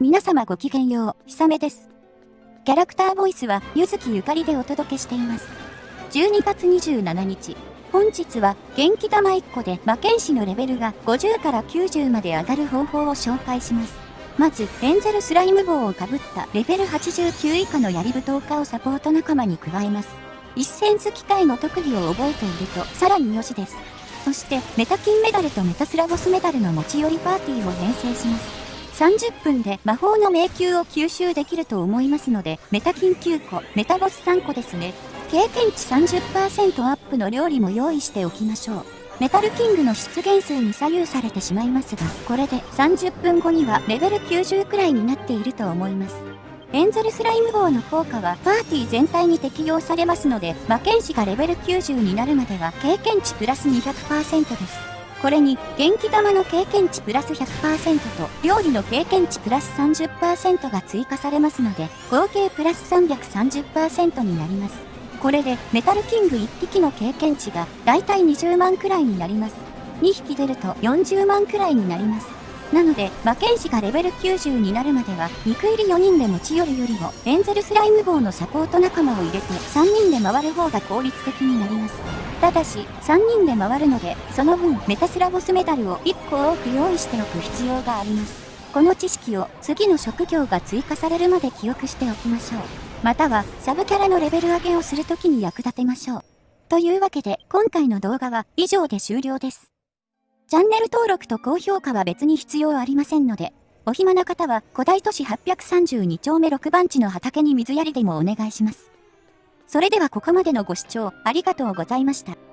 皆様ごきげんよう、ひさめです。キャラクターボイスは、ゆずきゆかりでお届けしています。12月27日、本日は元気玉1個で魔剣士のレベルが50から90まで上がる方法を紹介します。まず、エンゼルスライム棒をかぶったレベル89以下の槍舞踏家をサポート仲間に加えます。一戦好き会の特技を覚えていると、さらに良しです。そして、メタ金メダルとメタスラボスメダルの持ち寄りパーティーを編成します。30分で魔法の迷宮を吸収できると思いますので、メタ金9個、メタボス3個ですね。経験値30%アップの料理も用意しておきましょう。メタルキングの出現数に左右されてしまいますが、これで30分後にはレベル90くらいになっていると思います。エンゼルスライム号の効果はパーティー全体に適用されますので、魔剣士がレベル90になるまでは経験値プラス200%です。これに元気玉の経験値プラス100%と料理の経験値プラス30%が追加されますので合計プラス330%になります。これでメタルキング1匹の経験値がだいたい20万くらいになります。2匹出ると40万くらいになります。なので、魔剣士がレベル90になるまでは、肉入り4人で持ち寄るよりも、エンゼルスライム棒のサポート仲間を入れて3人で回る方が効率的になります。ただし、3人で回るので、その分、メタスラボスメダルを1個多く用意しておく必要があります。この知識を次の職業が追加されるまで記憶しておきましょう。または、サブキャラのレベル上げをするときに役立てましょう。というわけで、今回の動画は以上で終了です。チャンネル登録と高評価は別に必要ありませんので、お暇な方は古代都市832丁目6番地の畑に水やりでもお願いします。それではここまでのご視聴ありがとうございました。